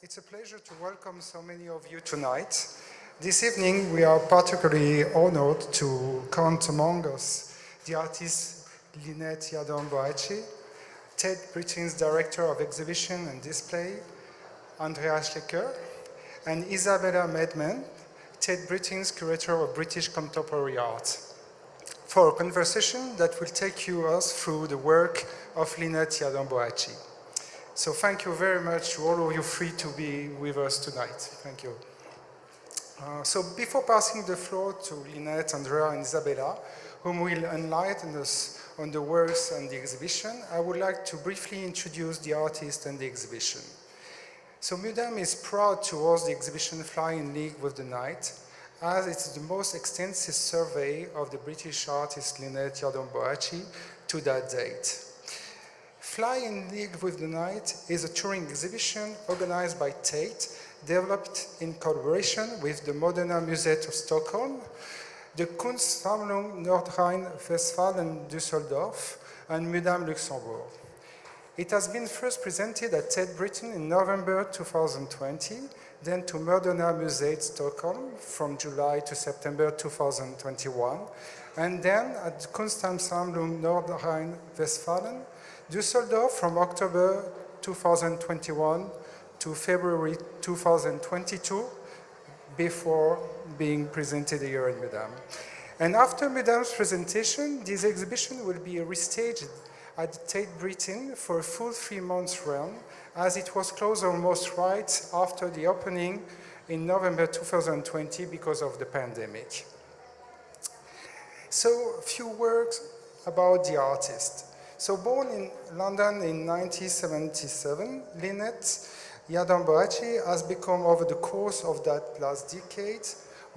It's a pleasure to welcome so many of you tonight. This evening we are particularly honored to count among us the artist Lynette Yadon Boachi, Tate Britain's Director of Exhibition and Display, Andrea Schlieker, and Isabella Maidment, Tate Britain's Curator of British Contemporary Art, for a conversation that will take you us through the work of Lynette Yiadom-Boakye. So thank you very much to all of you free to be with us tonight. Thank you. Uh, so before passing the floor to Lynette, Andrea and Isabella, whom will enlighten us on the works and the exhibition, I would like to briefly introduce the artist and the exhibition. So Mudam is proud to host the exhibition Fly in League with the Night, as it's the most extensive survey of the British artist Lynette Yiadom-Boakye to that date. Fly in League with the Night is a touring exhibition organized by Tate, developed in collaboration with the Moderna Museet of Stockholm, the Kunstsammlung Nordrhein-Westfalen Düsseldorf, and Mudam Luxembourg. It has been first presented at Tate Britain in November 2020, then to Moderna Museet Stockholm from July to September 2021, and then at Kunstsammlung Nordrhein-Westfalen Düsseldorf from October 2021 to February 2022 before being presented here in Mudam. And after Mudam's presentation, this exhibition will be restaged at Tate Britain for a full three months run as it was closed almost right after the opening in November 2020 because of the pandemic. So a few words about the artist. So born in London in 1977, Lynette Yiadom-Boakye has become over the course of that last decade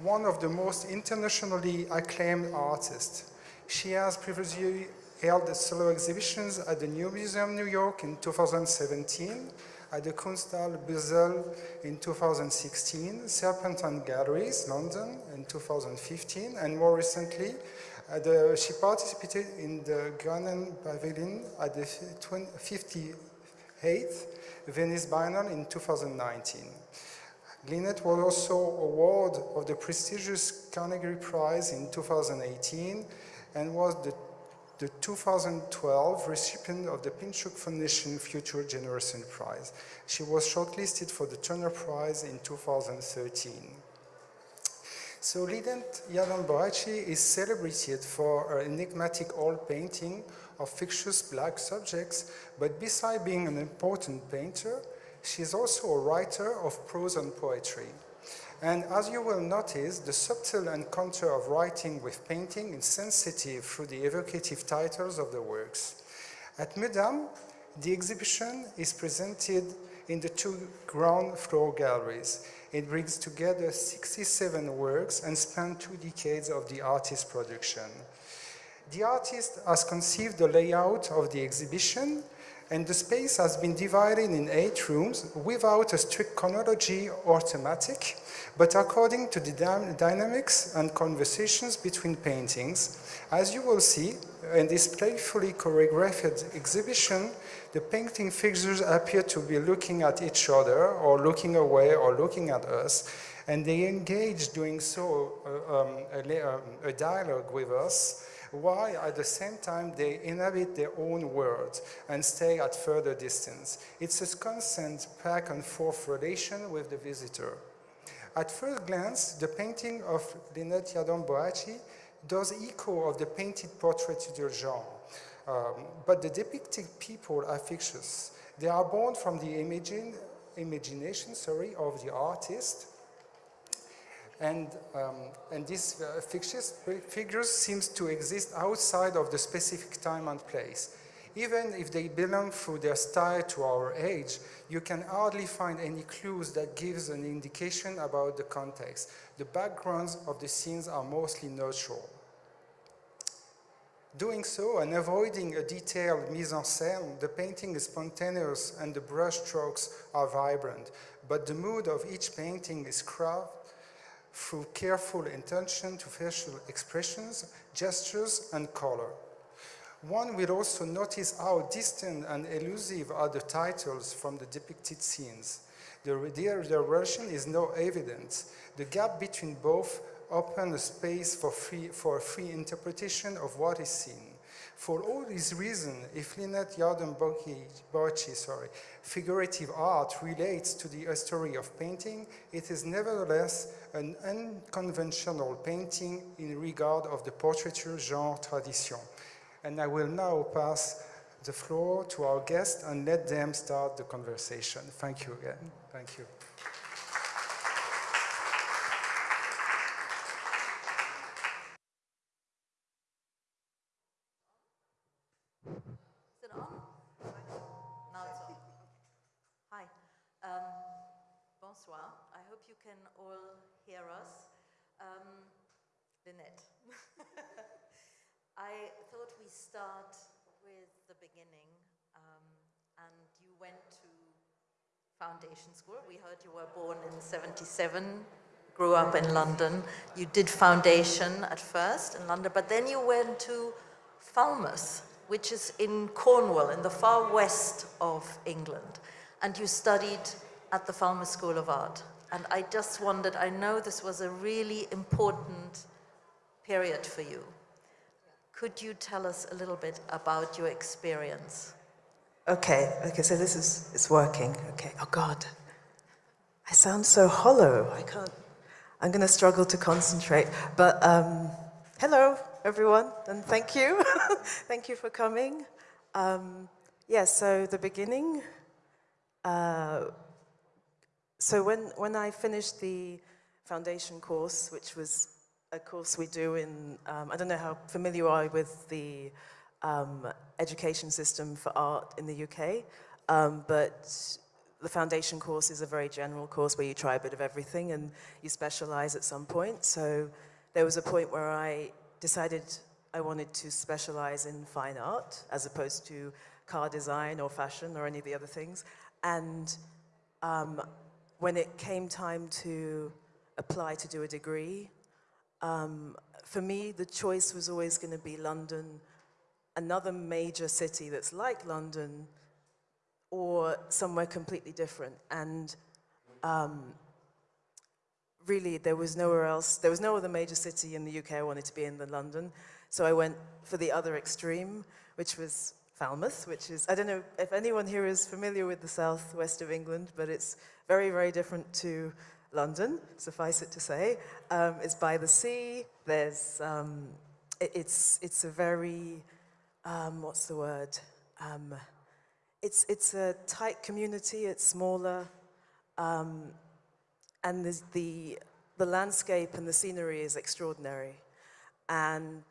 one of the most internationally acclaimed artists. She has previously held solo exhibitions at the New Museum New York in 2017, at the Kunsthalle Basel in 2016, Serpentine Galleries, London in 2015, and more recently Uh, the, she participated in the Ghana Pavilion at the 58th Venice Biennale in 2019. Lynette was also awarded of the prestigious Carnegie Prize in 2018 and was the, the 2012 recipient of the Pinchuk Foundation Future Generation Prize. She was shortlisted for the Turner Prize in 2013. So Lynette Yiadom-Boakye is celebrated for her enigmatic oil painting of fictitious black subjects, but besides being an important painter, she is also a writer of prose and poetry. And as you will notice, the subtle encounter of writing with painting is sensitive through the evocative titles of the works. At Mudam, the exhibition is presented in the two ground floor galleries. It brings together 67 works and spans two decades of the artist's production. The artist has conceived the layout of the exhibition and the space has been divided in eight rooms without a strict chronology or thematic, but according to the dynamics and conversations between paintings. As you will see, in this playfully choreographed exhibition, the painting figures appear to be looking at each other or looking away or looking at us and they engage doing so uh, um, a, um, a, dialogue with us while at the same time they inhabit their own world and stay at further distance. It's a constant back and forth relation with the visitor. At first glance, the painting of Lynette Yiadom-Boakye does echo of the painted portrait du genre. Um, but the depicted people are fictitious. They are born from the imagine, imagination sorry, of the artist. And, um, and these uh, fictitious figures seems to exist outside of the specific time and place. Even if they belong through their style to our age, you can hardly find any clues that gives an indication about the context. The backgrounds of the scenes are mostly neutral. Doing so and avoiding a detailed mise-en-scène, the painting is spontaneous and the brush strokes are vibrant, but the mood of each painting is crafted through careful attention to facial expressions, gestures, and color. One will also notice how distant and elusive are the titles from the depicted scenes. The, the, the relation is no evident. The gap between both open a space for, free, for free interpretation of what is seen. For all these reasons, if Lynette Yiadom-Boakye, sorry, figurative art relates to the history of painting, it is nevertheless an unconventional painting in regard of the portraiture genre tradition. And I will now pass the floor to our guests and let them start the conversation. Thank you again. Thank you. Lynette. I thought we start with the beginning. Um, and you went to foundation school. We heard you were born in 77, grew up in London. You did foundation at first in London, but then you went to Falmouth, which is in Cornwall, in the far west of England. And you studied at the Falmouth School of Art. And I just wondered, I know this was a really important period for you. Could you tell us a little bit about your experience? Okay, okay, so this is, it's working. Okay, oh God. I sound so hollow. I can't, I'm going to struggle to concentrate. But um, hello, everyone, and thank you. thank you for coming. Um, yeah, so the beginning. Uh, so when, when I finished the foundation course, which was a course we do in, um, I don't know how familiar you are with the um, education system for art in the UK, um, but the foundation course is a very general course where you try a bit of everything and you specialize at some point. So there was a point where I decided I wanted to specialize in fine art as opposed to car design or fashion or any of the other things. And um, when it came time to apply to do a degree, um, for me, the choice was always going to be London, another major city that's like London, or somewhere completely different. And um, really, there was nowhere else, there was no other major city in the UK I wanted to be in than London. So I went for the other extreme, which was Falmouth, which is, I don't know if anyone here is familiar with the southwest of England, but it's very, very different to London, suffice it to say. Um, it's by the sea. There's, um, it, it's, it's a very, um, what's the word? Um, it's, it's a tight community, it's smaller, um, and the, the landscape and the scenery is extraordinary. And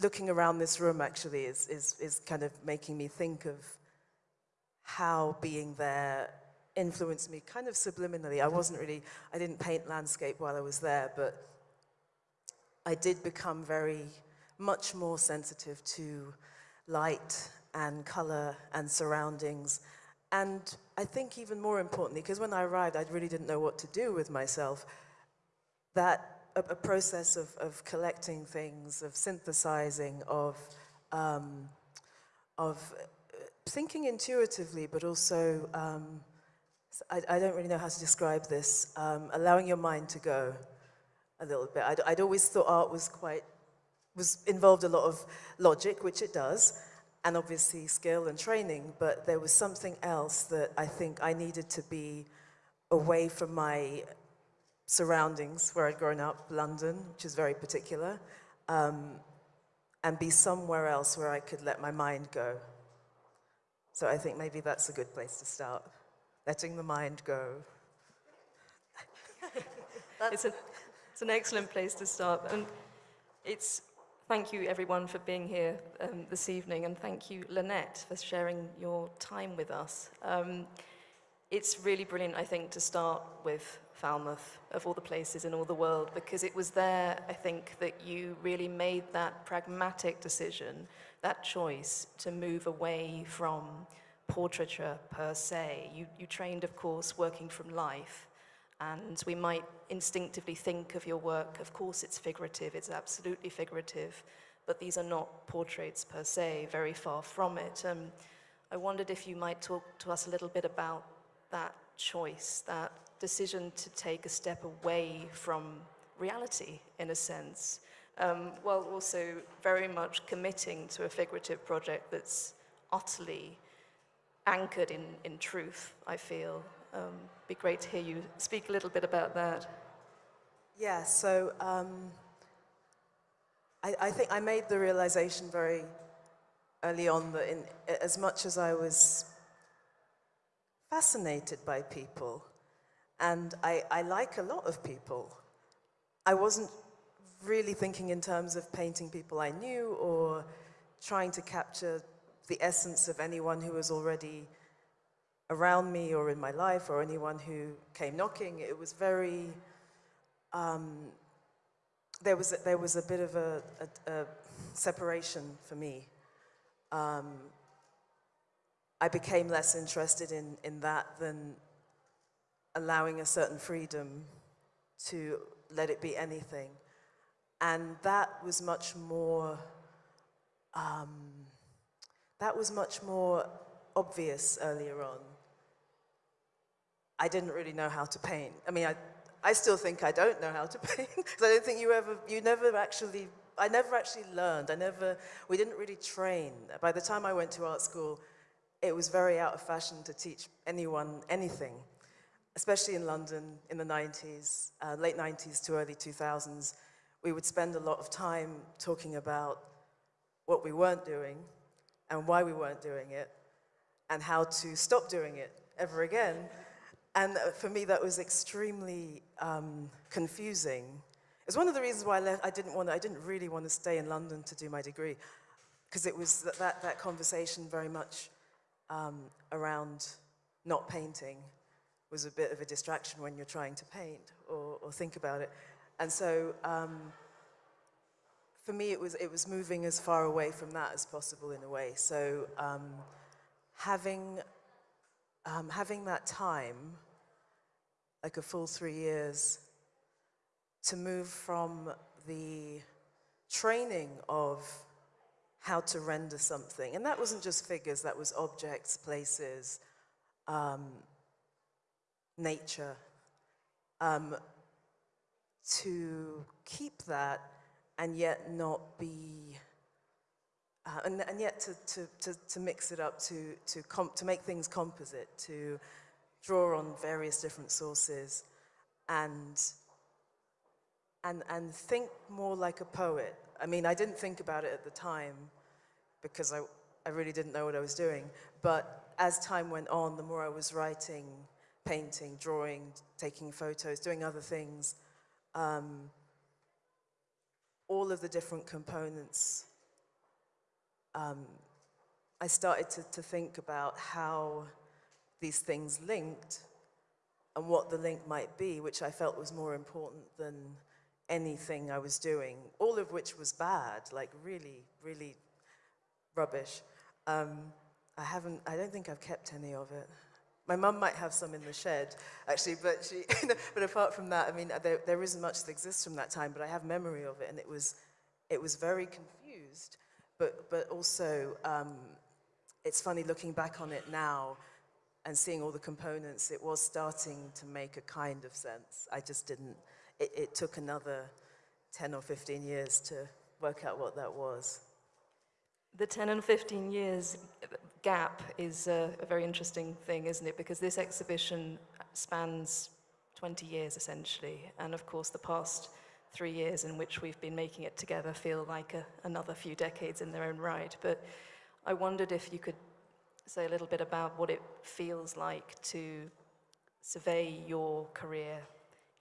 looking around this room actually is, is, is kind of making me think of how being there influenced me kind of subliminally. I wasn't really, I didn't paint landscape while I was there, but I did become very, much more sensitive to light and color and surroundings. And I think even more importantly, because when I arrived, I really didn't know what to do with myself, that a, a process of, of collecting things, of synthesizing, of, um, of thinking intuitively, but also um, I, I, don't really know how to describe this, um, allowing your mind to go a little bit. I'd, I'd, always thought art was quite, was involved a lot of logic, which it does, and obviously skill and training, but there was something else that I think I needed to be away from my surroundings where I'd grown up, London, which is very particular, um, and be somewhere else where I could let my mind go. So I think maybe that's a good place to start letting the mind go. it's, a, it's an excellent place to start. And it's, thank you everyone for being here um, this evening and thank you Lynette for sharing your time with us. Um, it's really brilliant, I think, to start with Falmouth, of all the places in all the world, because it was there, I think, that you really made that pragmatic decision, that choice to move away from portraiture per se. You, you trained, of course, working from life, and we might instinctively think of your work, of course it's figurative, it's absolutely figurative, but these are not portraits per se, very far from it. Um, I wondered if you might talk to us a little bit about that choice, that decision to take a step away from reality, in a sense, um, while also very much committing to a figurative project that's utterly anchored in, in truth, I feel. Um, be great to hear you speak a little bit about that. Yeah, so um, I, I think I made the realization very early on that in, as much as I was fascinated by people, and I, I like a lot of people, I wasn't really thinking in terms of painting people I knew or trying to capture the essence of anyone who was already around me or in my life or anyone who came knocking. It was very, um, there, was a, there was a bit of a, a, a separation for me. Um, I became less interested in, in that than allowing a certain freedom to let it be anything. And that was much more, um, that was much more obvious earlier on. I didn't really know how to paint. I mean, I, I still think I don't know how to paint. Because I don't think you ever, you never actually, I never actually learned. I never, we didn't really train. By the time I went to art school, it was very out of fashion to teach anyone anything, especially in London in the 90s, uh, late 90s to early 2000s. We would spend a lot of time talking about what we weren't doing and why we weren't doing it and how to stop doing it ever again. And uh, for me, that was extremely um, confusing. It's one of the reasons why I, left, I didn't want, I didn't really want to stay in London to do my degree, because it was that, that, that conversation very much um, around not painting was a bit of a distraction when you're trying to paint or, or think about it. And so um, for me, it was, it was moving as far away from that as possible in a way. So um, having, um, having that time, like a full three years, to move from the training of how to render something. And that wasn't just figures, that was objects, places, um, nature. Um, to keep that and yet not be, uh, and, and yet to, to, to, to mix it up, to, to, comp to make things composite, to draw on various different sources and, and, and think more like a poet. I mean, I didn't think about it at the time because I, I really didn't know what I was doing. But as time went on, the more I was writing, painting, drawing, taking photos, doing other things, um, all of the different components, um, I started to, to think about how these things linked and what the link might be, which I felt was more important than anything I was doing, all of which was bad, like really, really rubbish. Um, I haven't, I don't think I've kept any of it. My mum might have some in the shed, actually, but she, but apart from that, I mean, there, there isn't much that exists from that time, but I have memory of it, and it was, it was very confused, but, but also, um, it's funny looking back on it now and seeing all the components, it was starting to make a kind of sense. I just didn't, it, it took another 10 or 15 years to work out what that was. The 10 and 15 years gap is a, a, very interesting thing, isn't it? Because this exhibition spans 20 years essentially, and of course the past three years in which we've been making it together feel like a, another few decades in their own right. But I wondered if you could say a little bit about what it feels like to survey your career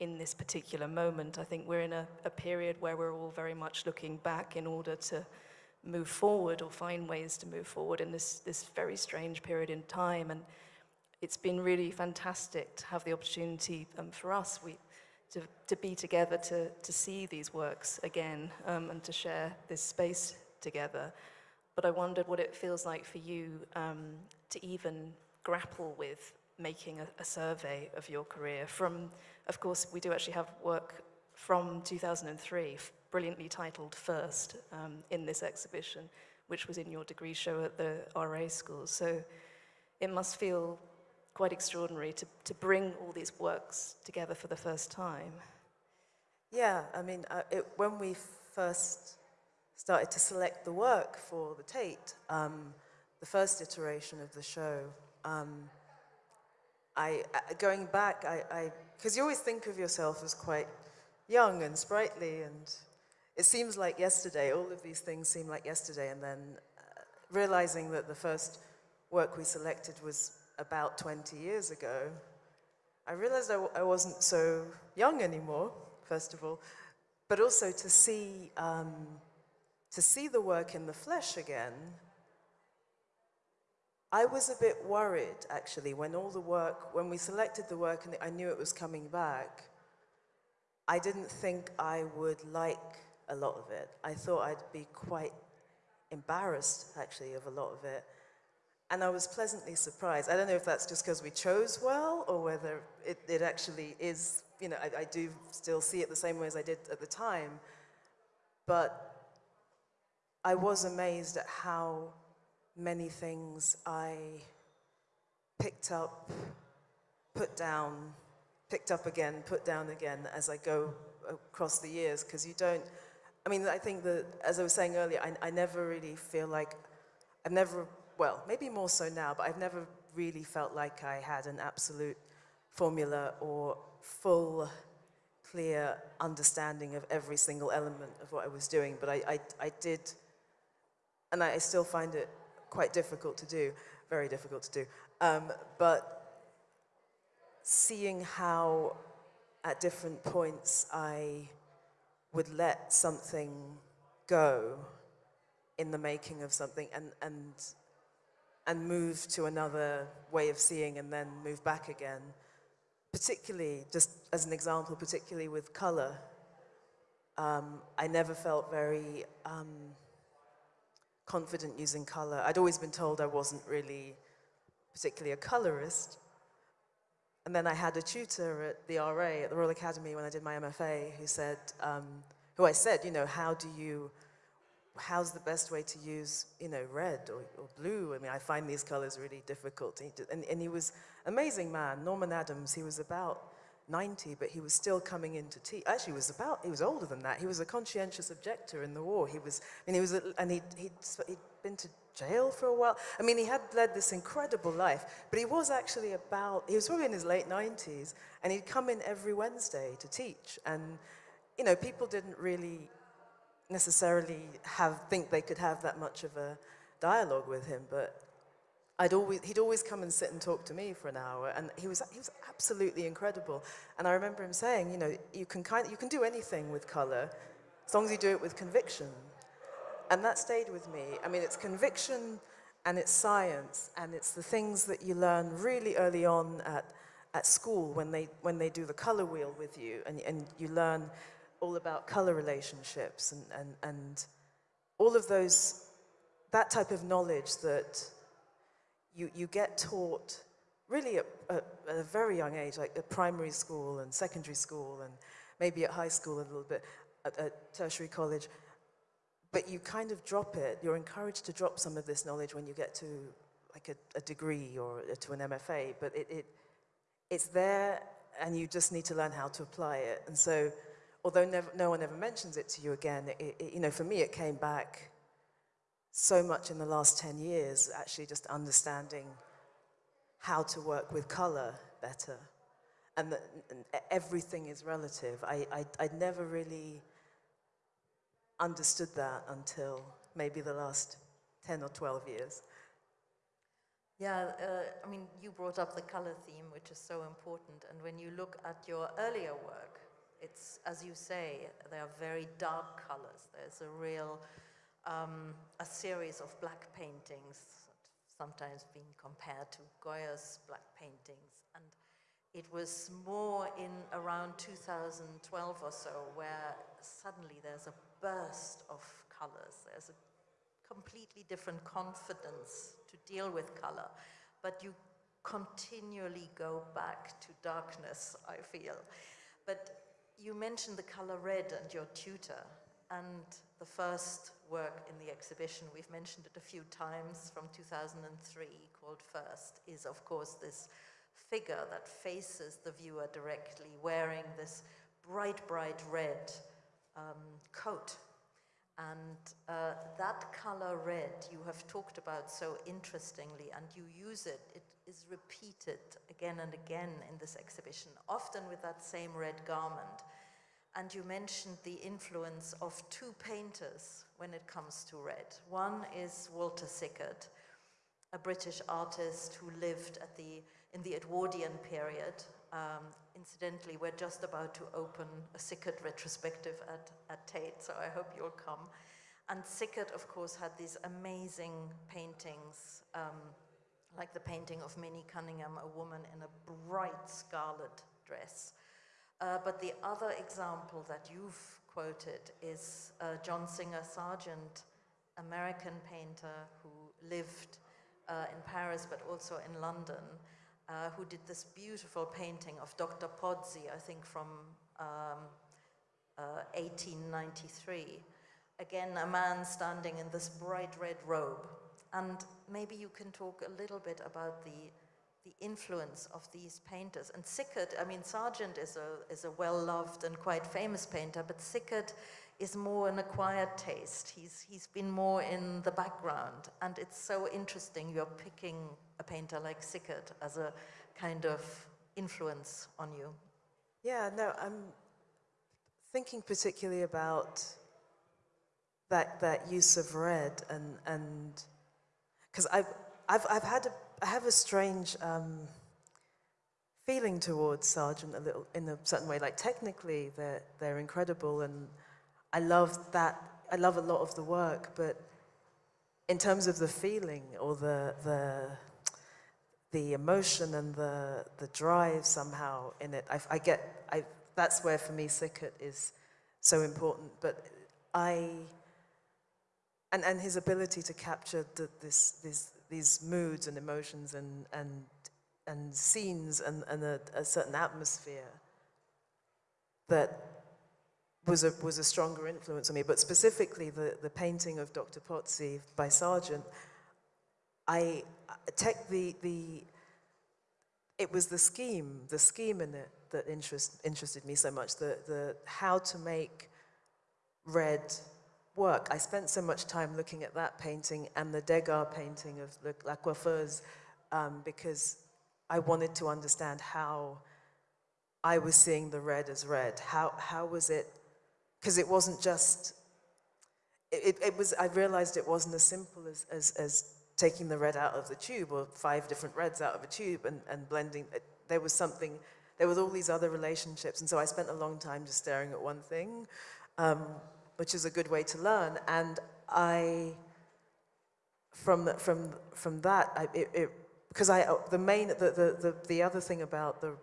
in this particular moment. I think we're in a, a period where we're all very much looking back in order to move forward or find ways to move forward in this, this very strange period in time. And it's been really fantastic to have the opportunity um, for us we, to, to be together, to, to see these works again um, and to share this space together. But I wondered what it feels like for you um, to even grapple with making a, a survey of your career from, of course, we do actually have work from 2003 brilliantly titled First um, in this exhibition, which was in your degree show at the RA school. So it must feel quite extraordinary to, to bring all these works together for the first time. Yeah, I mean, uh, it, when we first started to select the work for the Tate, um, the first iteration of the show, um, I, uh, going back, I, because you always think of yourself as quite young and sprightly, and it seems like yesterday, all of these things seem like yesterday, and then uh, realizing that the first work we selected was about 20 years ago, I realized I w- I wasn't so young anymore, first of all, but also to see, um, to see the work in the flesh again. I was a bit worried actually when all the work, when we selected the work and I knew it was coming back. I didn't think I would like a lot of it. I thought I'd be quite embarrassed actually of a lot of it. And I was pleasantly surprised. I don't know if that's just because we chose well or whether it, it actually is, you know, I, I do still see it the same way as I did at the time. But I was amazed at how many things I picked up, put down, picked up again, put down again as I go across the years, because you don't, I mean, I think that, as I was saying earlier, I, I never really feel like, I've never, well, maybe more so now, but I've never really felt like I had an absolute formula or full, clear understanding of every single element of what I was doing. But I, I, I did, and I still find it quite difficult to do, very difficult to do. Um, but seeing how at different points I would let something go in the making of something and, and, and move to another way of seeing and then move back again. Particularly, just as an example, particularly with color, um, I never felt very um, confident using color. I'd always been told I wasn't really particularly a colorist. And then I had a tutor at the RA, at the Royal Academy, when I did my MFA, who said, um, who I said, you know, how do you, how's the best way to use, you know, red or, or blue? I mean, I find these colors really difficult. And, and he was amazing man, Norman Adams. He was about 90, but he was still coming into teach. Actually, he was about, he was older than that. He was a conscientious objector in the war. He was, I mean, he was, and he'd, he'd, he'd been to jail for a while. I mean, he had led this incredible life, but he was actually about, he was probably in his late 90s, and he'd come in every Wednesday to teach. And, you know, people didn't really necessarily have, think they could have that much of a dialogue with him, but I'd always, he'd always come and sit and talk to me for an hour, and he was, he was absolutely incredible. And I remember him saying, you know, you can, kind, you can do anything with color, as long as you do it with conviction. And that stayed with me. I mean, it's conviction and it's science, and it's the things that you learn really early on at, at school when they, when they do the color wheel with you, and, and you learn all about color relationships and, and, and all of those, that type of knowledge that you, you get taught really at, at, at, a very young age, like at primary school and secondary school and maybe at high school a little bit, at, at tertiary college. But you kind of drop it. You're encouraged to drop some of this knowledge when you get to like a, a degree or uh, to an MFA. But it, it, it's there and you just need to learn how to apply it. And so, although never, no one ever mentions it to you again, it, it, you know, for me it came back so much in the last 10 years, actually just understanding how to work with color better. And that everything is relative. I, I, I'd never really understood that until maybe the last 10 or 12 years. Yeah, uh, I mean, you brought up the color theme, which is so important. And when you look at your earlier work, it's, as you say, they are very dark colors. There's a real um, a series of black paintings, sometimes being compared to Goya's black paintings. And it was more in around 2012 or so where suddenly there's a burst of colors. There's a completely different confidence to deal with color. But you continually go back to darkness, I feel. But you mentioned the color red and your tutor. And the first work in the exhibition, we've mentioned it a few times from 2003, called First, is of course this figure that faces the viewer directly, wearing this bright, bright red um, coat. And uh, that color red you have talked about so interestingly, and you use it, it is repeated again and again in this exhibition, often with that same red garment. And you mentioned the influence of two painters when it comes to red. One is Walter Sickert, a British artist who lived at the, in the Edwardian period. Um, incidentally, we're just about to open a Sickert retrospective at, at Tate, so I hope you'll come. And Sickert, of course, had these amazing paintings, um, like the painting of Minnie Cunningham, a woman in a bright scarlet dress. Uh, but the other example that you've quoted is uh, John Singer Sargent, American painter who lived uh, in Paris but also in London, uh, who did this beautiful painting of Dr. Pozzi, I think from um, 1893. Uh, Again, a man standing in this bright red robe. And maybe you can talk a little bit about the the influence of these painters. And Sickert, I mean, Sargent is a, is a well-loved and quite famous painter, but Sickert is more an acquired taste. He's, he's been more in the background. And it's so interesting you're picking a painter like Sickert as a kind of influence on you. Yeah, no, I'm thinking particularly about that, that use of red and, and because I've, I've, I've had a I have a strange um, feeling towards Sargent a little in a certain way. Like technically, they're they're incredible, and I love that. I love a lot of the work, but in terms of the feeling or the the the emotion and the the drive somehow in it, I, I get. I that's where for me Sickert is so important. But I and and his ability to capture the, this this these moods and emotions and, and, and scenes and, and a, a certain atmosphere that was a, was a stronger influence on me. But specifically, the, the painting of Dr. Pozzi by Sargent, I tech the, the, it was the scheme, the scheme in it that interest, interested me so much, the, the how to make red work. I spent so much time looking at that painting and the Degas painting of La um, because I wanted to understand how I was seeing the red as red. How, how was it, because it wasn't just, it, it was, I realized it wasn't as simple as, as, as taking the red out of the tube or five different reds out of a tube and, and blending. There was something, there was all these other relationships. And so I spent a long time just staring at one thing. Um, which is a good way to learn. And I, from, from, from that, I, it, it, because I, the main, the, the, the, the other thing about the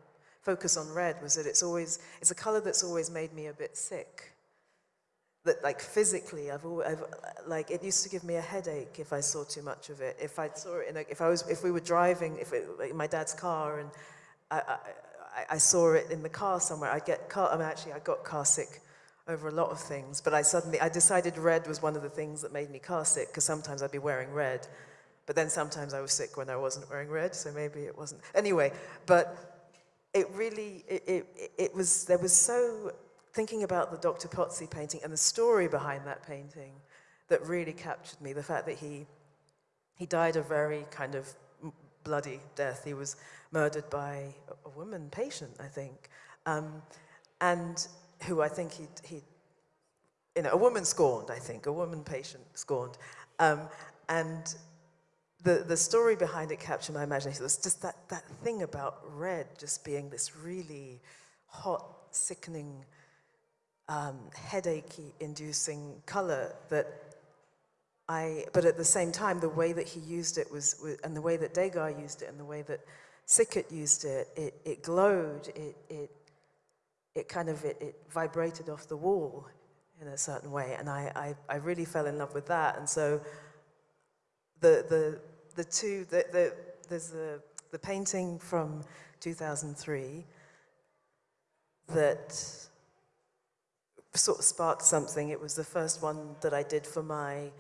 focus on red was that it's always, it's a color that's always made me a bit sick. That like physically, I've, always, I've like, it used to give me a headache if I saw too much of it. If I saw it in a, if I was, if we were driving, if it, in my dad's car and I, I, I saw it in the car somewhere, I'd get car, I mean, actually I got car sick over a lot of things, but I suddenly, I decided red was one of the things that made me car sick, because sometimes I'd be wearing red, but then sometimes I was sick when I wasn't wearing red, so maybe it wasn't. Anyway, but it really, it, it, it was, there was so, thinking about the Dr. Pozzi painting and the story behind that painting that really captured me, the fact that he, he died a very kind of bloody death. He was murdered by a woman patient, I think. Um, and who I think he'd, he'd you know, a woman scorned, I think, a woman patient scorned. Um, and the, the story behind it captured my imagination. It was just that, that thing about red just being this really hot, sickening, um, headache-inducing color that I, but at the same time, the way that he used it was, and the way that Degas used it, and the way that Sickert used it, it, it glowed, it, it it kind of, it, it, vibrated off the wall in a certain way. And I, I, I, really fell in love with that. And so the, the, the two, the, the, there's the, the painting from 2003 that sort of sparked something. It was the first one that I did for my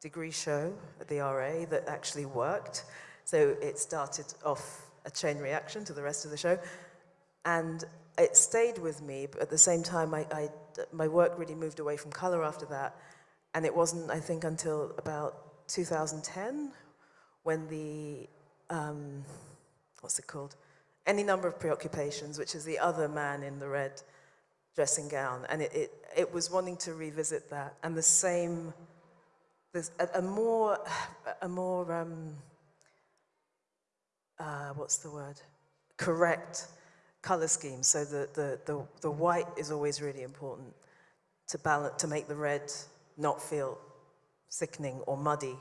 degree show at the RA that actually worked. So it started off a chain reaction to the rest of the show. And it stayed with me, but at the same time, I, I, my work really moved away from color after that. And it wasn't, I think, until about 2010 when the, um, what's it called? Any number of preoccupations, which is the other man in the red dressing gown. And it, it, it was wanting to revisit that. And the same, there's a, a more, a more, um, uh, what's the word? Correct color scheme. So the, the, the, the white is always really important to balance, to make the red not feel sickening or muddy.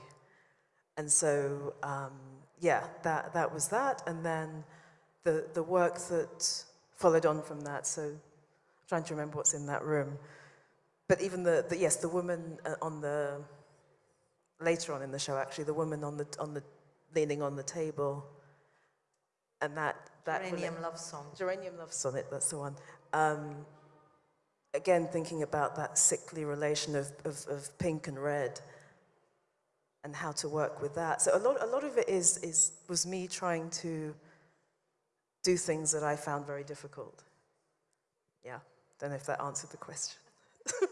And so, um, yeah, that, that was that. And then the, the work that followed on from that. So trying to remember what's in that room. But even the, the yes, the woman uh, on the, later on in the show, actually, the woman on the, on the, leaning on the table. And that, that Geranium Love Song. Geranium Love Sonnet, that's the one. Um, again, thinking about that sickly relation of, of, of pink and red and how to work with that. So a lot, a lot of it is, is, was me trying to do things that I found very difficult. Yeah, don't know if that answered the question.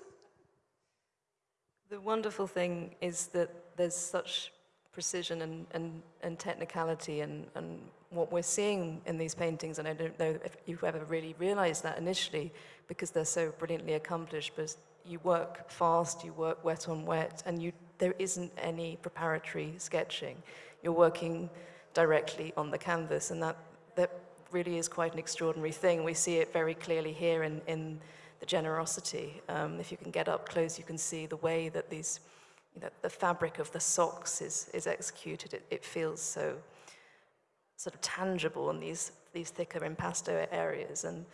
The wonderful thing is that there's such precision and, and, and technicality and, and what we're seeing in these paintings, and I don't know if you've ever really realized that initially because they're so brilliantly accomplished, but you work fast, you work wet on wet, and you, there isn't any preparatory sketching. You're working directly on the canvas, and that, that really is quite an extraordinary thing. We see it very clearly here in, in the generosity. Um, if you can get up close, you can see the way that these, you know, the fabric of the socks is, is executed. It, it feels so sort of tangible in these, these thicker impasto areas. And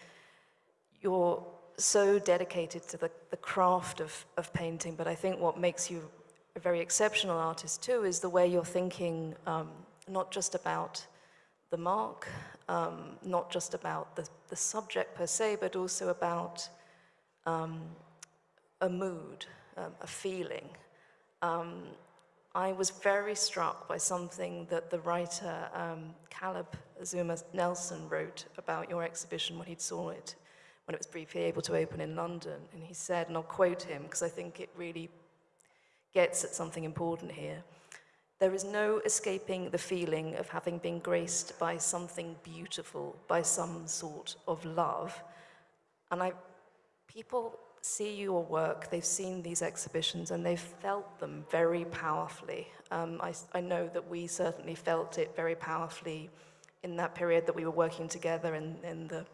you're so dedicated to the, the craft of, of painting, but I think what makes you a very exceptional artist too is the way you're thinking um, not just about the mark, um, not just about the, the subject per se, but also about um, a mood, um, a feeling. Um, I was very struck by something that the writer um, Caleb Azumah Nelson wrote about your exhibition when he saw it, when it was briefly able to open in London. And he said, and I'll quote him because I think it really gets at something important here. There is no escaping the feeling of having been graced by something beautiful, by some sort of love. And I, people see your work, they've seen these exhibitions, and they've felt them very powerfully. Um, I, I know that we certainly felt it very powerfully in that period that we were working together in, in the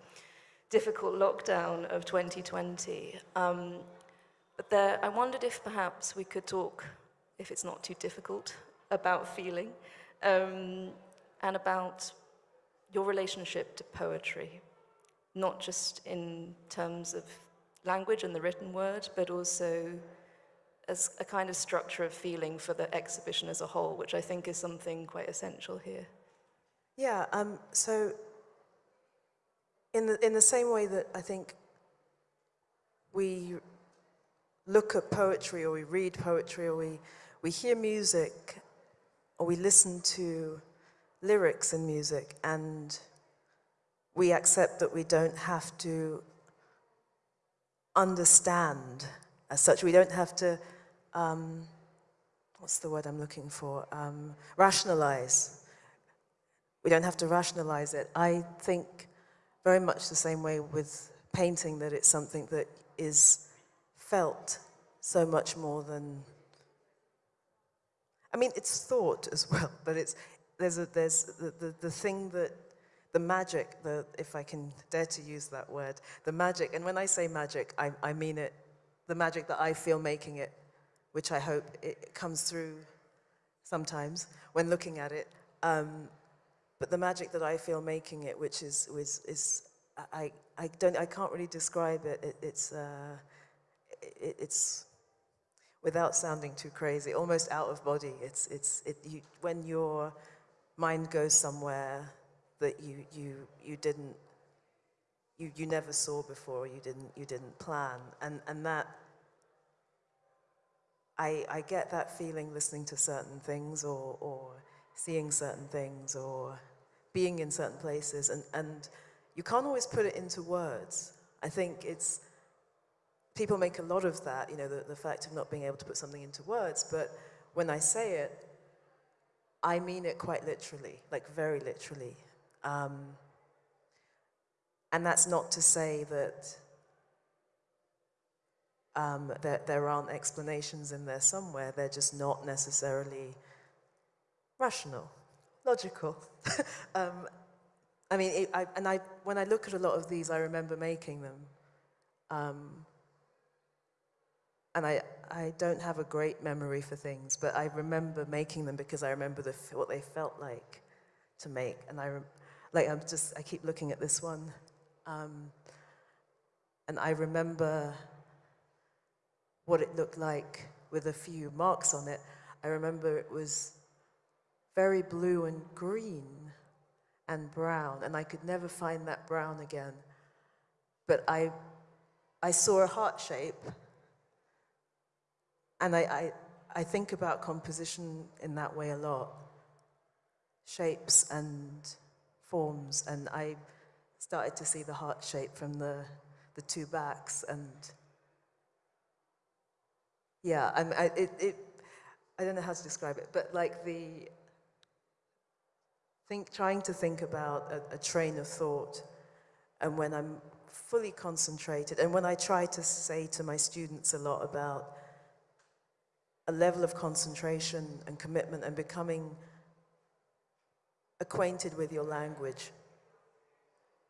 difficult lockdown of 2020. Um, but there, I wondered if perhaps we could talk, if it's not too difficult, about feeling um, and about your relationship to poetry, not just in terms of language and the written word, but also as a kind of structure of feeling for the exhibition as a whole, which I think is something quite essential here. Yeah, um, so in the, in the same way that I think we look at poetry or we read poetry or we, we hear music or we listen to lyrics in music and we accept that we don't have to understand as such. We don't have to, um, what's the word I'm looking for? Um, rationalize. We don't have to rationalize it. I think very much the same way with painting that it's something that is felt so much more than I mean, it's thought as well, but it's, there's, a, there's the, the, the thing that, the magic, the, if I can dare to use that word, the magic, and when I say magic, I, I mean it, the magic that I feel making it, which I hope it comes through sometimes when looking at it. Um, but the magic that I feel making it, which is, is, is I, I, don't, I can't really describe it. it it's, uh, it, it's without sounding too crazy, almost out of body. It's, it's, it, you, when your mind goes somewhere that you, you, you didn't, you, you never saw before, you didn't, you didn't plan. And, and that, I, I get that feeling listening to certain things or, or seeing certain things or being in certain places, and, and you can't always put it into words. I think it's, people make a lot of that, you know, the, the fact of not being able to put something into words, but when I say it, I mean it quite literally, like very literally. Um, and that's not to say that um, there, there aren't explanations in there somewhere, they're just not necessarily rational, logical. um, I mean, it, I, and I, when I look at a lot of these, I remember making them. Um, and I, I don't have a great memory for things, but I remember making them because I remember the, what they felt like to make. And I, like, I'm just, I keep looking at this one. Um, and I remember what it looked like with a few marks on it. I remember it was very blue and green and brown, and I could never find that brown again. But I, I saw a heart shape, and I, I, I think about composition in that way a lot. Shapes and forms, and I started to see the heart shape from the, the two backs, and yeah, I'm, I, it, it, I don't know how to describe it, but like the, think, trying to think about a, a train of thought, and when I'm fully concentrated, and when I try to say to my students a lot about a level of concentration and commitment and becoming acquainted with your language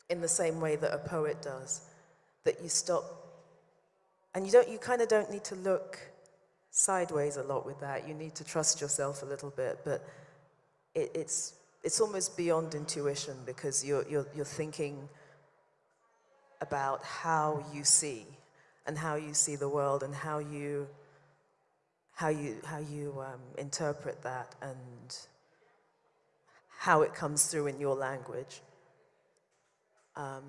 in the same way that a poet does, that you stop, and you don't, you kind of don't need to look sideways a lot with that. You need to trust yourself a little bit, but it, it's, it's almost beyond intuition because you're, you're, you're thinking about how you see and how you see the world and how you, how you, how you um, interpret that and how it comes through in your language. Um,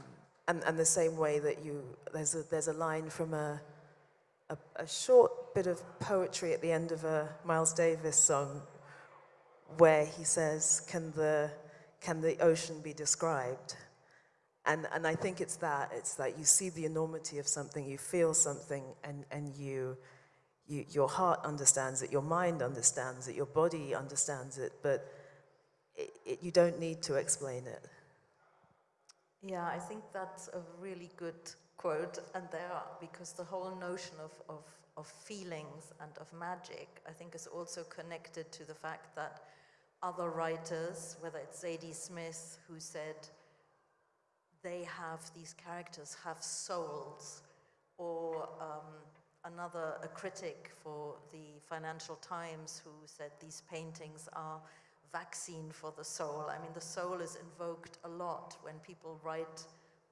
and, and the same way that you, there's a, there's a line from a, a, a short bit of poetry at the end of a Miles Davis song where he says, can the, can the ocean be described? And, and I think it's that, it's that you see the enormity of something, you feel something, and, and you, you, your heart understands it, your mind understands it, your body understands it, but it, it, you don't need to explain it. Yeah, I think that's a really good quote, and there, are, because the whole notion of, of, of feelings and of magic, I think is also connected to the fact that other writers, whether it's Zadie Smith, who said they have, these characters have souls, or um, another, a critic for the Financial Times who said these paintings are vaccine for the soul. I mean, the soul is invoked a lot when people write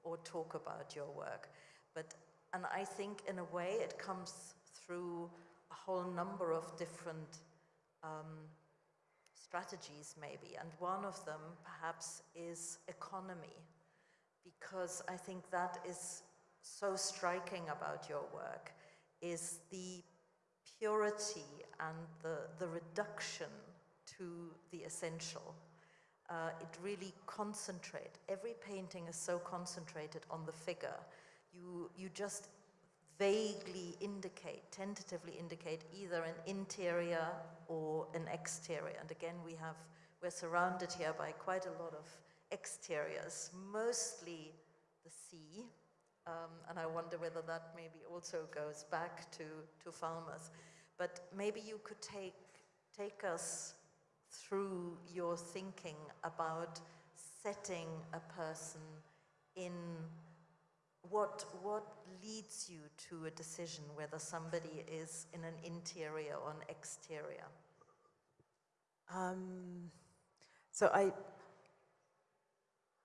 or talk about your work. But, and I think in a way it comes through a whole number of different um, strategies maybe. And one of them perhaps is economy, because I think that is so striking about your work, is the purity and the, the reduction to the essential. Uh, it really concentrate. Every painting is so concentrated on the figure. You, you just vaguely indicate, tentatively indicate either an interior or an exterior. And again, we have, we're surrounded here by quite a lot of exteriors, mostly the sea. Um, and I wonder whether that maybe also goes back to, to Falmouth. But maybe you could take, take us through your thinking about setting a person in what, what leads you to a decision whether somebody is in an interior or an exterior? Um, so I,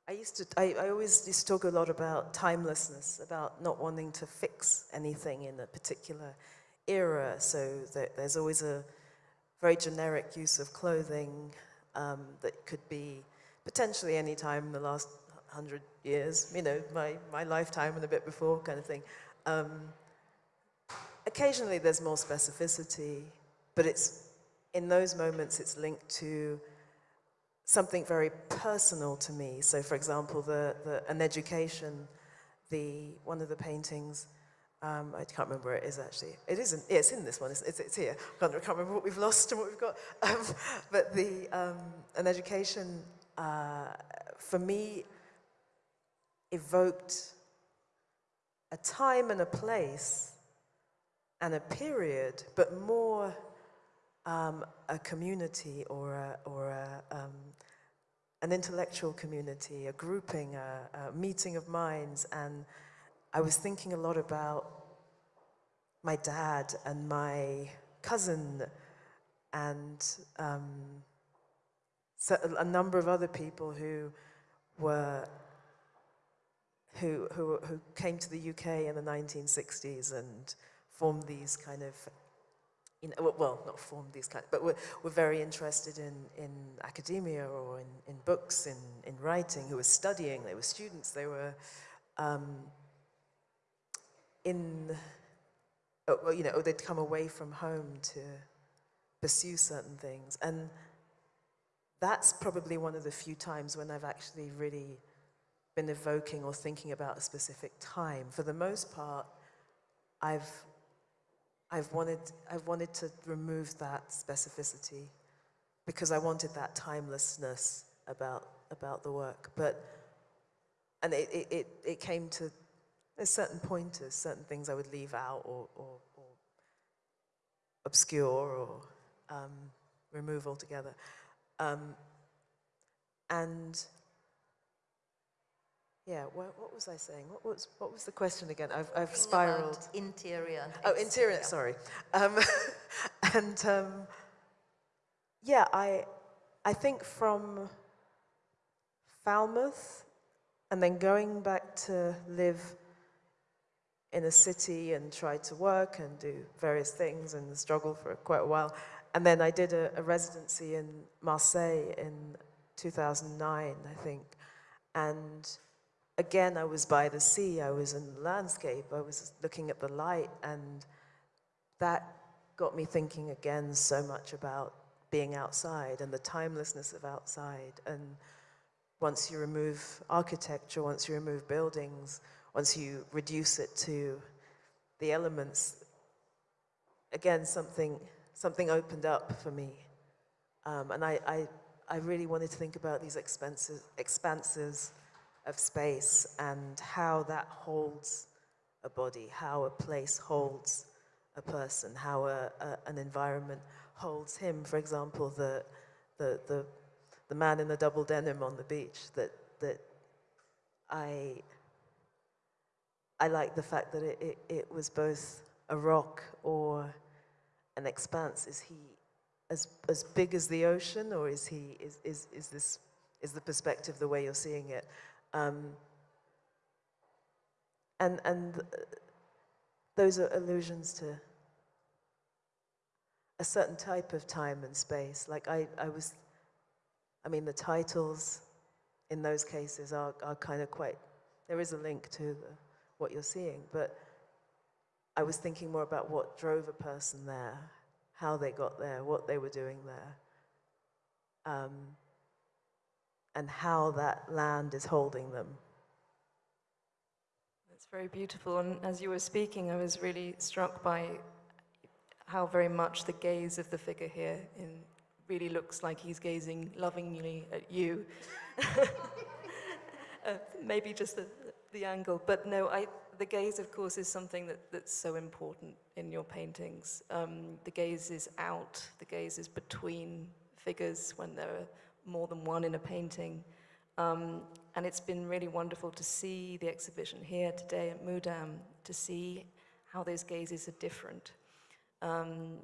I used to, I, I always used to talk a lot about timelessness, about not wanting to fix anything in a particular era. So that there's always a very generic use of clothing um, that could be potentially any time in the last hundred years, you know, my, my lifetime and a bit before kind of thing. Um, occasionally there's more specificity, but it's in those moments it's linked to something very personal to me. So, for example, the, the an education, the one of the paintings. Um, I can't remember where it is actually. It isn't. Yeah, it's in this one. It's, it's, it's here. I can't, remember what we've lost and what we've got. Um, but the um, an education uh, for me evoked a time and a place and a period, but more um, a community or, a, or a, um, an intellectual community, a grouping, a, a meeting of minds. And I was thinking a lot about my dad and my cousin and um, a number of other people who were who, who, who came to the UK in the 1960s and formed these kind of, you know, well, not formed these kinds, but were, were very interested in, in academia or in, in books, in, in writing, who were studying, they were students, they were um, in, oh, well, you know, they'd come away from home to pursue certain things. And that's probably one of the few times when I've actually really been evoking or thinking about a specific time. For the most part, I've, I've, wanted, I've wanted to remove that specificity because I wanted that timelessness about, about the work. But, and it, it, it, came to, there's certain pointers, certain things I would leave out or, or, or obscure or um, remove altogether. Um, and yeah, what, what, was I saying? What was, what was the question again? I've, I've spiraled. Interior. Oh, interior, sorry. Um, and um, yeah, I, I think from Falmouth and then going back to live in a city and try to work and do various things and struggle for quite a while. And then I did a, a residency in Marseille in 2009, I think. And again, I was by the sea, I was in the landscape, I was looking at the light, and that got me thinking again so much about being outside and the timelessness of outside. And once you remove architecture, once you remove buildings, once you reduce it to the elements, again, something, something opened up for me. Um, and I, I, I really wanted to think about these expenses, expanses of space and how that holds a body, how a place holds a person, how a, a, an environment holds him. For example, the, the, the, the man in the double denim on the beach, that, that I, I like the fact that it, it, it was both a rock or an expanse. Is he as, as big as the ocean or is he, is, is, is this, is the perspective the way you're seeing it? Um, and and those are allusions to a certain type of time and space. Like I, I was, I mean, the titles in those cases are, are kind of quite, there is a link to the, what you're seeing, but I was thinking more about what drove a person there, how they got there, what they were doing there. Um, and how that land is holding them. That's very beautiful. And as you were speaking, I was really struck by how very much the gaze of the figure here in, really looks like he's gazing lovingly at you. uh, maybe just the, the angle, but no, I, the gaze, of course, is something that, that's so important in your paintings. Um, the gaze is out, the gaze is between figures when there are more than one in a painting. Um, and it's been really wonderful to see the exhibition here today at Mudam, to see how those gazes are different. Um,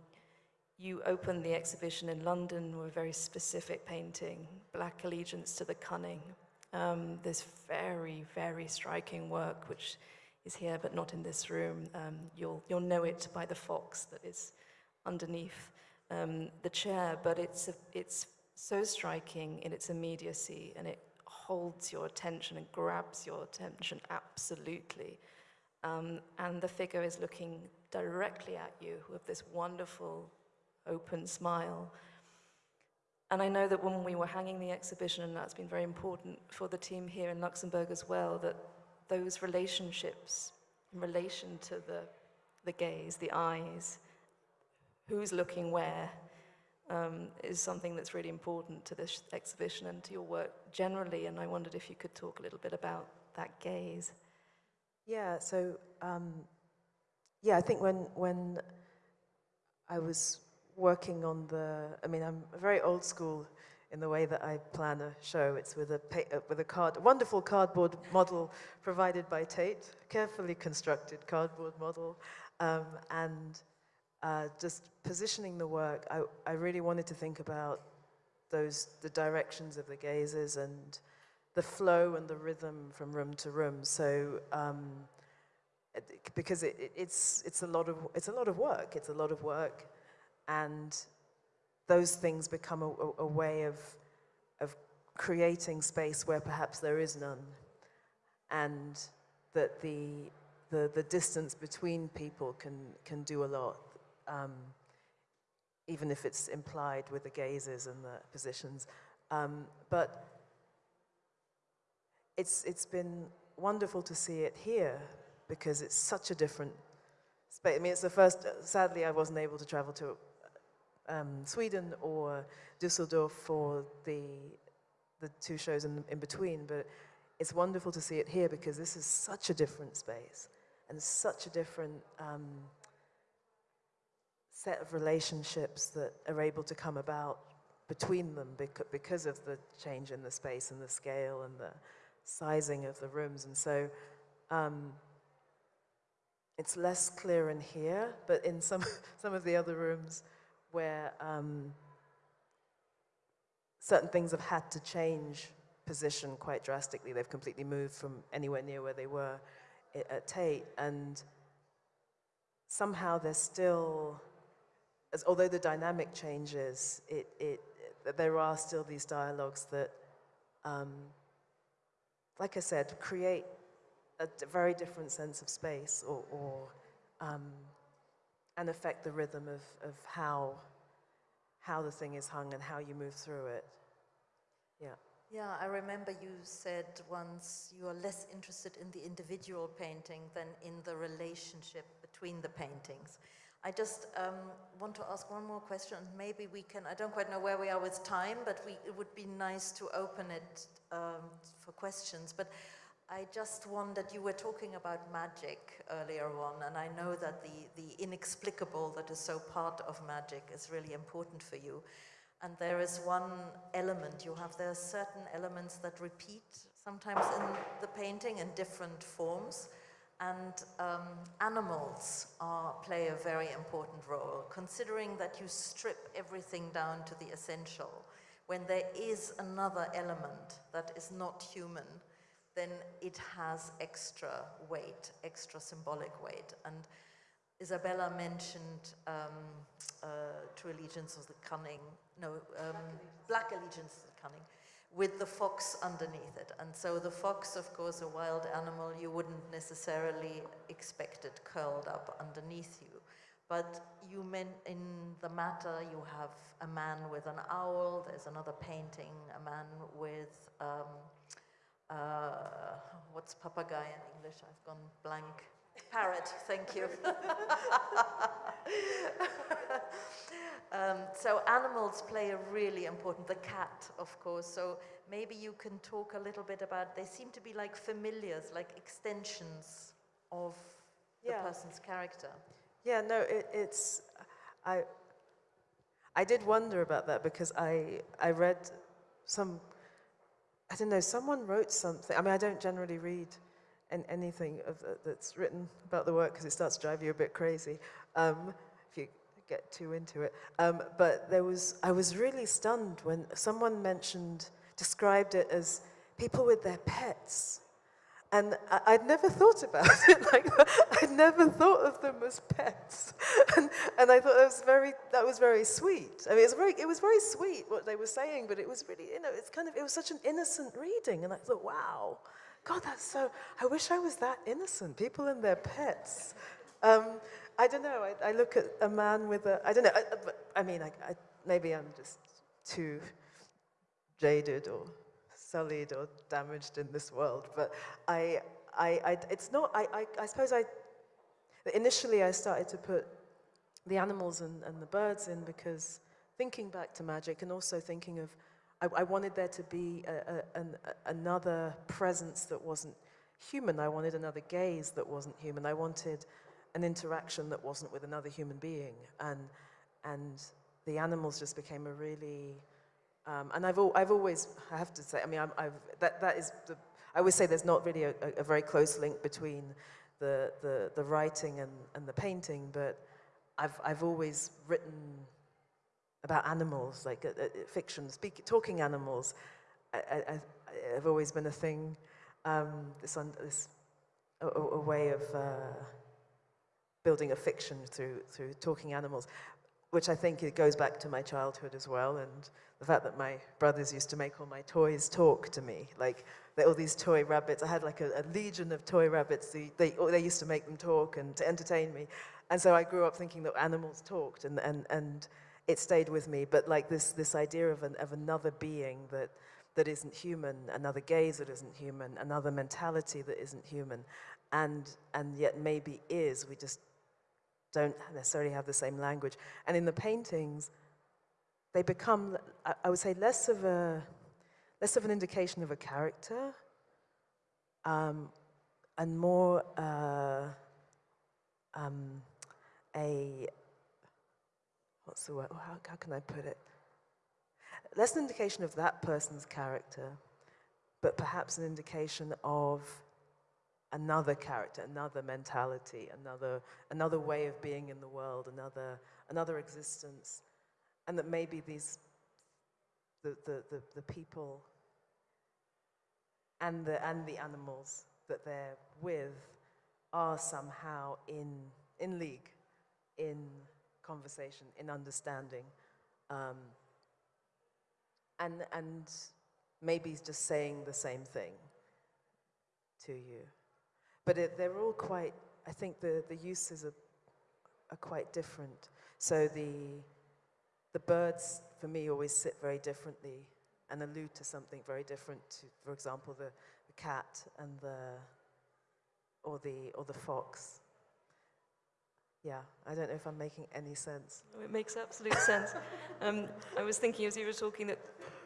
you opened the exhibition in London with a very specific painting, Black Allegiance to the Cunning. Um, this very, very striking work, which is here but not in this room. Um, you'll, you'll know it by the fox that is underneath um, the chair, but it's, a, it's so striking in its immediacy and it holds your attention and grabs your attention absolutely. Um, and the figure is looking directly at you with this wonderful open smile. And I know that when we were hanging the exhibition, and that's been very important for the team here in Luxembourg as well, that those relationships in relation to the, the gaze, the eyes, who's looking where, um, is something that's really important to this exhibition and to your work generally. And I wondered if you could talk a little bit about that gaze. Yeah, so um, yeah, I think when when I was working on the, I mean, I'm very old school in the way that I plan a show. It's with a pa- uh, with a card, a wonderful cardboard model provided by Tate, carefully constructed cardboard model, um, and uh, just positioning the work. I I really wanted to think about those the directions of the gazes and the flow and the rhythm from room to room. So. Um, because it, it- it's it's a lot of it's a lot of work. It's a lot of work, and those things become a, a, a way of of creating space where perhaps there is none, and that the the, the distance between people can can do a lot, um, even if it's implied with the gazes and the positions. Um, but it's it's been wonderful to see it here because it's such a different space. I mean, it's the first. Sadly, I wasn't able to travel to um, Sweden or Dusseldorf for the the two shows in, in between, but it's wonderful to see it here because this is such a different space and such a different um, set of relationships that are able to come about between them because of the change in the space and the scale and the sizing of the rooms. And so um, it's less clear in here, but in some, some of the other rooms where um, certain things have had to change position quite drastically, they've completely moved from anywhere near where they were at Tate. And somehow they're still, as, although the dynamic changes, it, it, there are still these dialogues that, um, like I said, create a very different sense of space or, or um, and affect the rhythm of, of how, how the thing is hung and how you move through it. Yeah. Yeah, I remember you said once you are less interested in the individual painting than in the relationship between the paintings. I just um, want to ask one more question, and maybe we can, I don't quite know where we are with time, but we, it would be nice to open it um, for questions. But I just wondered, you were talking about magic earlier on, and I know that the, the inexplicable that is so part of magic is really important for you. And there is one element you have, there are certain elements that repeat sometimes in the painting in different forms. And um, animals are, play a very important role, considering that you strip everything down to the essential. When there is another element that is not human, then it has extra weight, extra symbolic weight. And Isabella mentioned um, uh, True Allegiance of the Cunning, no, um, Black Allegiance of the Cunning, with the fox underneath it. And so the fox, of course, a wild animal, you wouldn't necessarily expect it curled up underneath you. But you meant in the matter, you have a man with an owl, there's another painting, a man with, um, uh, what's papagay in English? I've gone blank. Parrot, thank you. um, so animals play a really important, the cat, of course. So maybe you can talk a little bit about, they seem to be like familiars, like extensions of the person's character. Yeah, no, it, it's, I, I did wonder about that because I, I read some, I don't know, someone wrote something. I mean, I don't generally read an, anything of, the- that's written about the work because it starts to drive you a bit crazy um, if you get too into it. Um, but there was, I was really stunned when someone mentioned, described it as people with their pets. And I- I'd never thought about it like that. I'd never thought of them as pets. And, and I thought that was very, that was very sweet. I mean, it was very, it was very sweet what they were saying, but it was really, you know, it's kind of, it was such an innocent reading. And I thought, wow, God, that's so, I wish I was that innocent. People and their pets. Um, I don't know. I, I look at a man with a, I don't know. I, I mean, I, maybe I'm just too jaded or sullied or damaged in this world. But I, I, it's not, I, I, I suppose I, initially I started to put the animals and, and the birds in because thinking back to magic and also thinking of, I, I wanted there to be a, a, an, a, another presence that wasn't human. I wanted another gaze that wasn't human. I wanted an interaction that wasn't with another human being. And, and the animals just became a really, um, and I've, al I've always, I have to say, I mean, I'm, I've, that, that is, the, I always say there's not really a, a, very close link between the, the, the writing and, and the painting, but I've, I've always written about animals, like uh, uh, fiction, speak, talking animals. I, I, have always been a thing, um, this, this a, a, way of uh, building a fiction through, through talking animals, which I think it goes back to my childhood as well, and the fact that my brothers used to make all my toys talk to me, like all these toy rabbits. I had like a, a legion of toy rabbits. They, they, they used to make them talk and to entertain me. And so I grew up thinking that animals talked, and, and, and it stayed with me. But like this, this idea of, an, of another being that, that isn't human, another gaze that isn't human, another mentality that isn't human, and, and yet maybe is, we just don't necessarily have the same language. And in the paintings, they become, I would say, less of, a, less of an indication of a character um, and more uh, um, a, what's the word, how, how can I put it? Less an indication of that person's character, but perhaps an indication of another character, another mentality, another, another way of being in the world, another, another existence. And that maybe these, the, the, the, the people and the, and the animals that they're with are somehow in, in league, in conversation, in understanding. Um, and, and maybe just saying the same thing to you. But it, they're all quite, I think the, the uses are, are quite different. So the, the birds, for me, always sit very differently and allude to something very different to, for example, the, the cat and the, or the, or the fox. Yeah, I don't know if I'm making any sense. No, it makes absolute sense. Um, I was thinking as you were talking that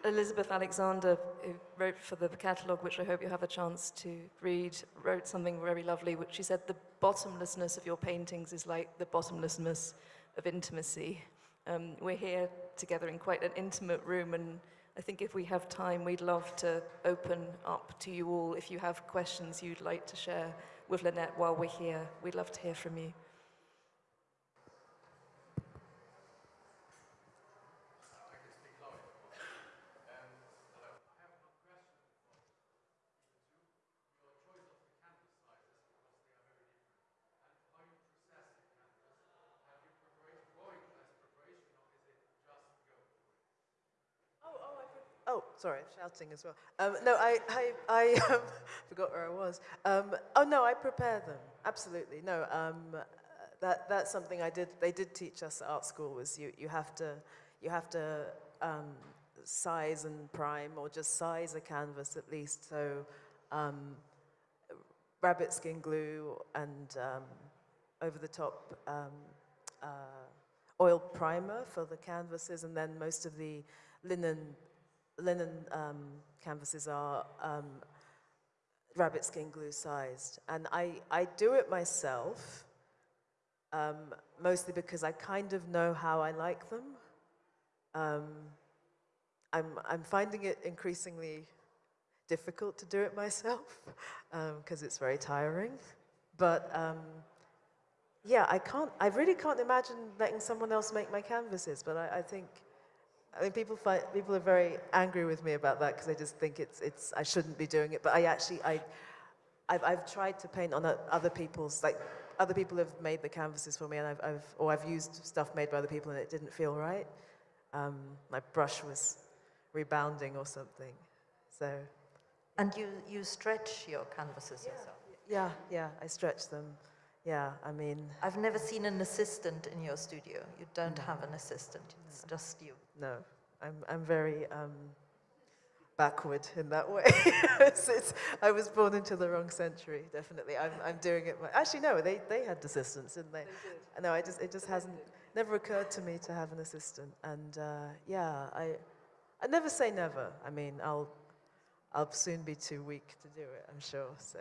Elizabeth Alexander, who wrote for the catalogue, which I hope you have a chance to read, wrote something very lovely, which she said, the bottomlessness of your paintings is like the bottomlessness of intimacy. Um, we're here together in quite an intimate room, and I think if we have time, we'd love to open up to you all. If you have questions you'd like to share with Lynette while we're here, we'd love to hear from you. Oh, sorry, shouting as well. Um, no, I, I, I um, forgot where I was. Um, oh no, I prepare them. Absolutely, no. Um, that that's something I did. They did teach us at art school. Was you you have to you have to um, size and prime, or just size a canvas at least. So, um, rabbit skin glue and over the top uh, oil primer for the canvases, and then most of the linen linen um, canvases are um, rabbit skin glue sized. And I, I do it myself, um, mostly because I kind of know how I like them. Um, I'm, I'm finding it increasingly difficult to do it myself because um, it's very tiring. But um, yeah, I can't, I really can't imagine letting someone else make my canvases, but I, I think I mean, people find, people are very angry with me about that because they just think it's, it's, I shouldn't be doing it. But I actually, I, I've, I've tried to paint on other people's, like, other people have made the canvases for me and I've, I've, or I've used stuff made by other people and it didn't feel right. Um, my brush was rebounding or something, so. And you, you stretch your canvases yeah. yourself? Yeah, yeah, I stretch them. Yeah, I mean. I've never seen an assistant in your studio. You don't have an assistant, it's just you. No, I'm, I'm very, um, backward in that way. It's- it's- I was born into the wrong century, definitely. I'm, I'm doing it. My, actually, no, they, they had assistants, didn't they? No, I just, it just hasn't, never occurred to me to have an assistant. And uh, yeah, I, I never say never. I mean, I'll, I'll soon be too weak to do it, I'm sure. So.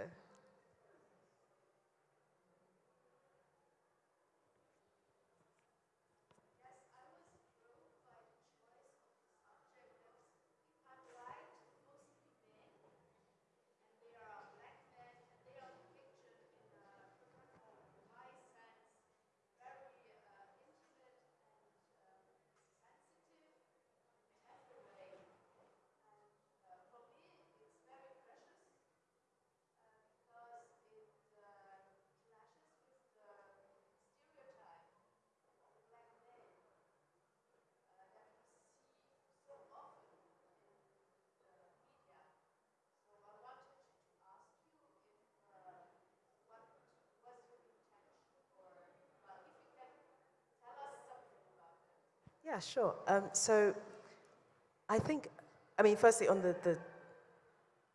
Yeah, sure. Um, so I think, I mean, firstly, on the, the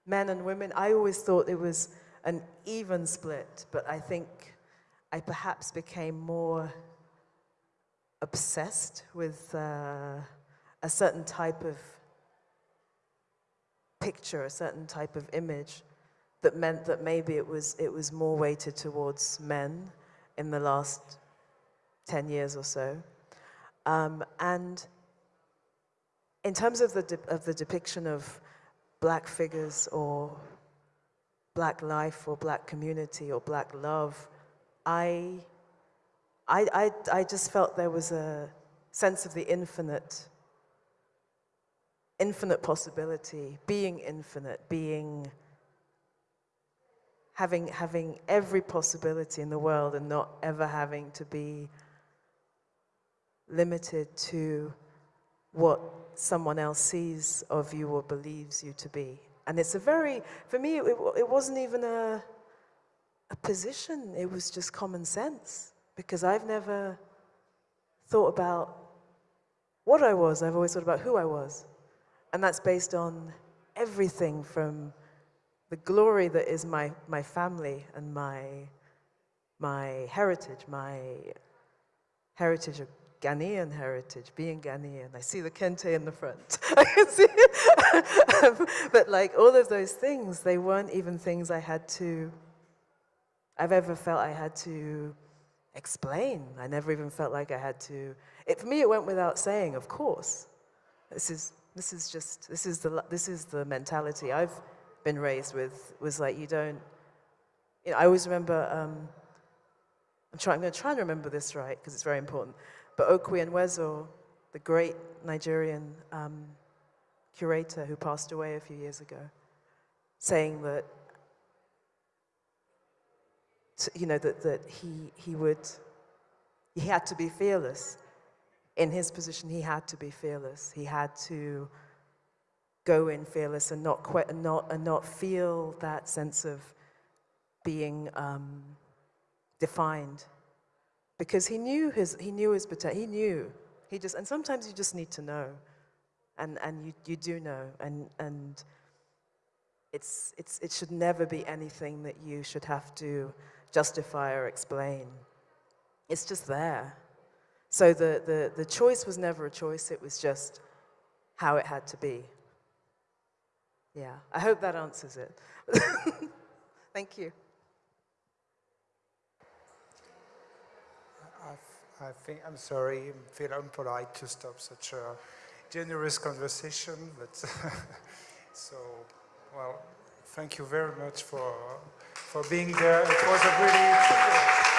men and women, I always thought it was an even split, but I think I perhaps became more obsessed with uh, a certain type of picture, a certain type of image that meant that maybe it was, it was more weighted towards men in the last 10 years or so. Um, and in terms of the, of the depiction of black figures or black life or black community or black love, I, I, I, I just felt there was a sense of the infinite, infinite possibility, being infinite, being, having, having every possibility in the world and not ever having to be limited to what someone else sees of you or believes you to be. And it's a very, for me, it, it wasn't even a, a position, it was just common sense because I've never thought about what I was, I've always thought about who I was. And that's based on everything from the glory that is my, my family and my, my heritage, my heritage of Ghanaian heritage, being Ghanaian. I see the kente in the front. I can see it. but like all of those things, they weren't even things I had to, I've ever felt I had to explain. I never even felt like I had to, it, for me it went without saying, of course. This is, this is just, this is the, this is the mentality I've been raised with, was like you don't, you know, I always remember, um, I'm, trying, I'm going to try and remember this right because it's very important. But Okwui Enwezor, the great Nigerian um, curator who passed away a few years ago, saying that, you know, that, that he, he would, he had to be fearless. In his position, he had to be fearless. He had to go in fearless and not, que- and not, and not feel that sense of being um, defined because he knew his, he knew his potential. He knew. He just, and sometimes you just need to know. And, and you, you do know. And, and it's, it's, it should never be anything that you should have to justify or explain. It's just there. So the, the, the choice was never a choice, it was just how it had to be. Yeah, I hope that answers it. Thank you. I, think, I'm sorry, I feel impolite to stop such a generous conversation, but so, well, thank you very much for, for being there. It was a really